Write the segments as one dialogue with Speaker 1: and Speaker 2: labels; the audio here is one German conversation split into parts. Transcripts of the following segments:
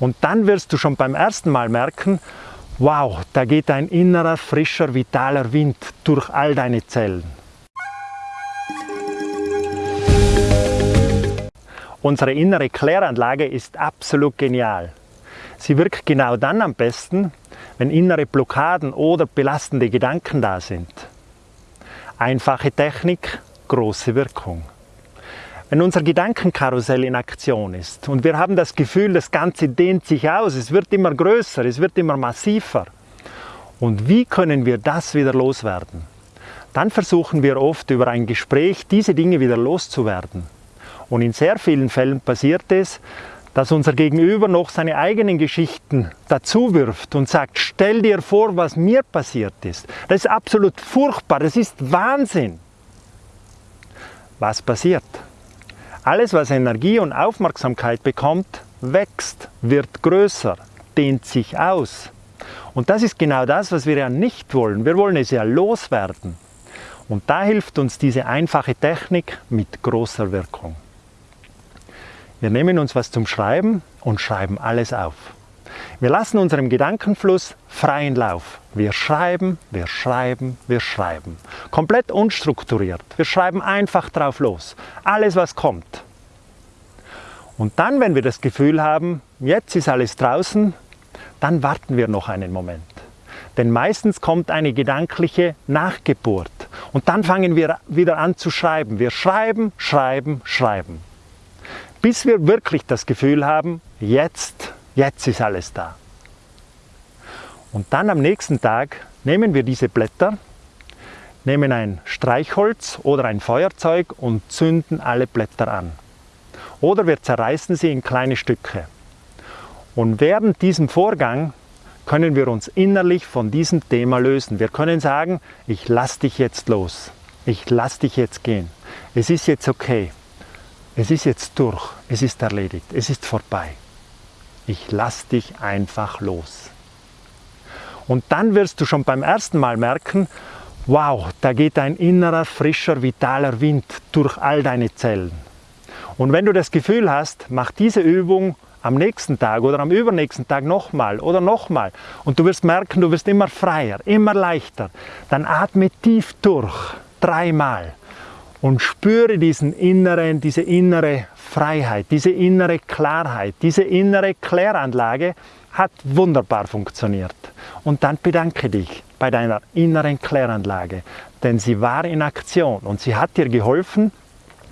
Speaker 1: Und dann wirst du schon beim ersten Mal merken, wow, da geht ein innerer, frischer, vitaler Wind durch all deine Zellen. Unsere innere Kläranlage ist absolut genial. Sie wirkt genau dann am besten, wenn innere Blockaden oder belastende Gedanken da sind. Einfache Technik, große Wirkung. Wenn unser Gedankenkarussell in Aktion ist und wir haben das Gefühl, das Ganze dehnt sich aus, es wird immer größer, es wird immer massiver. Und wie können wir das wieder loswerden? Dann versuchen wir oft über ein Gespräch diese Dinge wieder loszuwerden. Und in sehr vielen Fällen passiert es, dass unser Gegenüber noch seine eigenen Geschichten dazu wirft und sagt, stell dir vor, was mir passiert ist. Das ist absolut furchtbar, das ist Wahnsinn. Was passiert? Alles, was Energie und Aufmerksamkeit bekommt, wächst, wird größer, dehnt sich aus. Und das ist genau das, was wir ja nicht wollen. Wir wollen es ja loswerden. Und da hilft uns diese einfache Technik mit großer Wirkung. Wir nehmen uns was zum Schreiben und schreiben alles auf. Wir lassen unserem Gedankenfluss freien Lauf. Wir schreiben, wir schreiben, wir schreiben. Komplett unstrukturiert. Wir schreiben einfach drauf los. Alles, was kommt. Und dann, wenn wir das Gefühl haben, jetzt ist alles draußen, dann warten wir noch einen Moment. Denn meistens kommt eine gedankliche Nachgeburt. Und dann fangen wir wieder an zu schreiben. Wir schreiben, schreiben, schreiben. Bis wir wirklich das Gefühl haben, jetzt Jetzt ist alles da. Und dann am nächsten Tag nehmen wir diese Blätter, nehmen ein Streichholz oder ein Feuerzeug und zünden alle Blätter an. Oder wir zerreißen sie in kleine Stücke. Und während diesem Vorgang können wir uns innerlich von diesem Thema lösen. Wir können sagen, ich lass dich jetzt los. Ich lass dich jetzt gehen. Es ist jetzt okay. Es ist jetzt durch. Es ist erledigt. Es ist vorbei. Ich lass dich einfach los. Und dann wirst du schon beim ersten Mal merken, wow, da geht ein innerer, frischer, vitaler Wind durch all deine Zellen. Und wenn du das Gefühl hast, mach diese Übung am nächsten Tag oder am übernächsten Tag nochmal oder nochmal und du wirst merken, du wirst immer freier, immer leichter, dann atme tief durch, dreimal und spüre diesen inneren, diese innere Freiheit, diese innere Klarheit, diese innere Kläranlage hat wunderbar funktioniert. Und dann bedanke dich bei deiner inneren Kläranlage, denn sie war in Aktion und sie hat dir geholfen,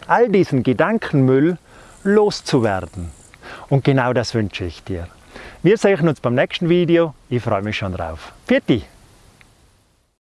Speaker 1: all diesen Gedankenmüll loszuwerden. Und genau das wünsche ich dir. Wir sehen uns beim nächsten Video. Ich freue mich schon drauf. Vierte!